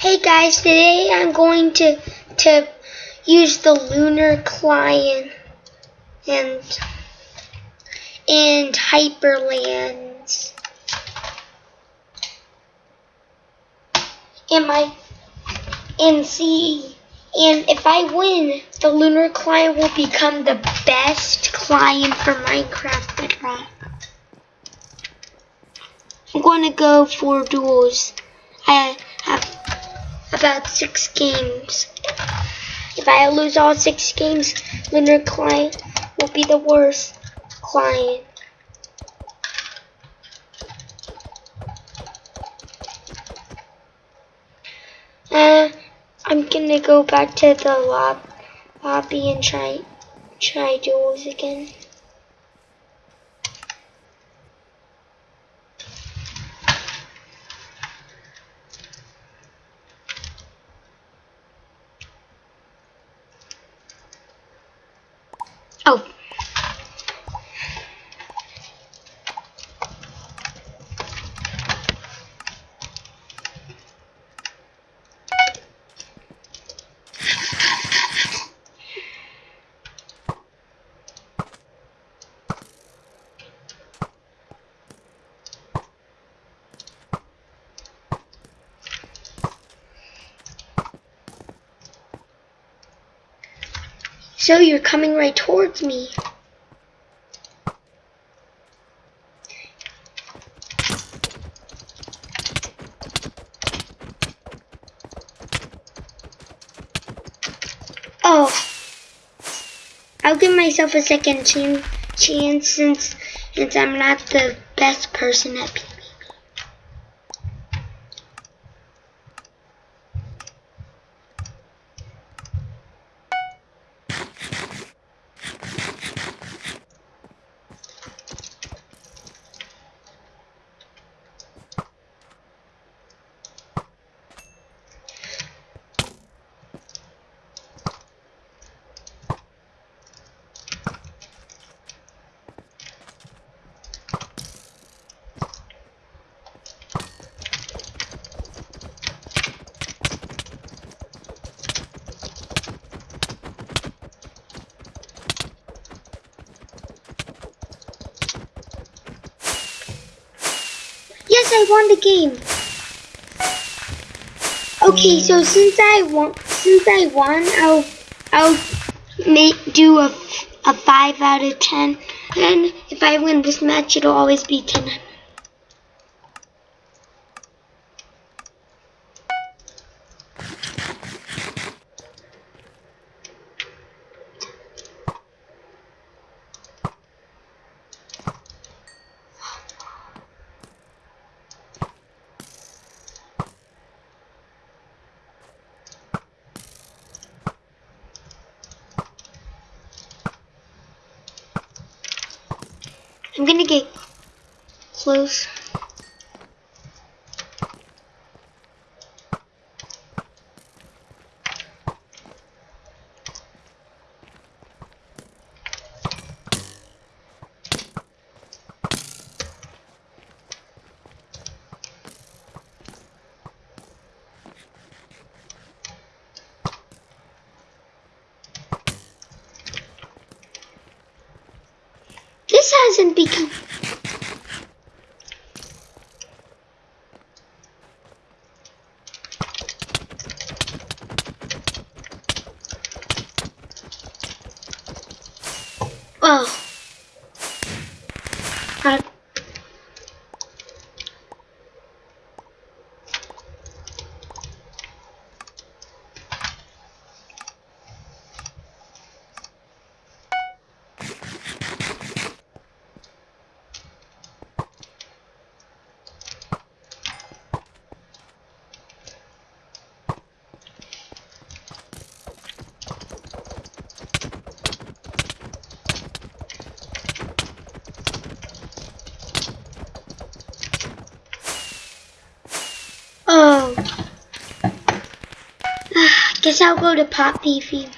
Hey guys, today I'm going to to use the lunar client and and hyperlands. And my and see and if I win, the lunar client will become the best client for Minecraft Bedrock. I'm going to go for duels. I about six games. If I lose all six games, Lunar Client will be the worst client. Uh, I'm gonna go back to the lob lobby and try try duels again. So you're coming right towards me. Oh, I'll give myself a second chance since since I'm not the best person at I won the game. Okay, so hmm. since I won, since I won, I'll I'll make do a a five out of ten, and if I win this match, it'll always be ten. I'm gonna get close. This hasn't become. Oh. I Oh. Guess I'll go to Pop Beefy.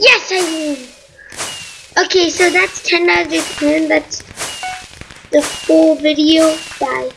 Yes, I won. Okay, so that's 10 out of 10. That's the full video. Bye.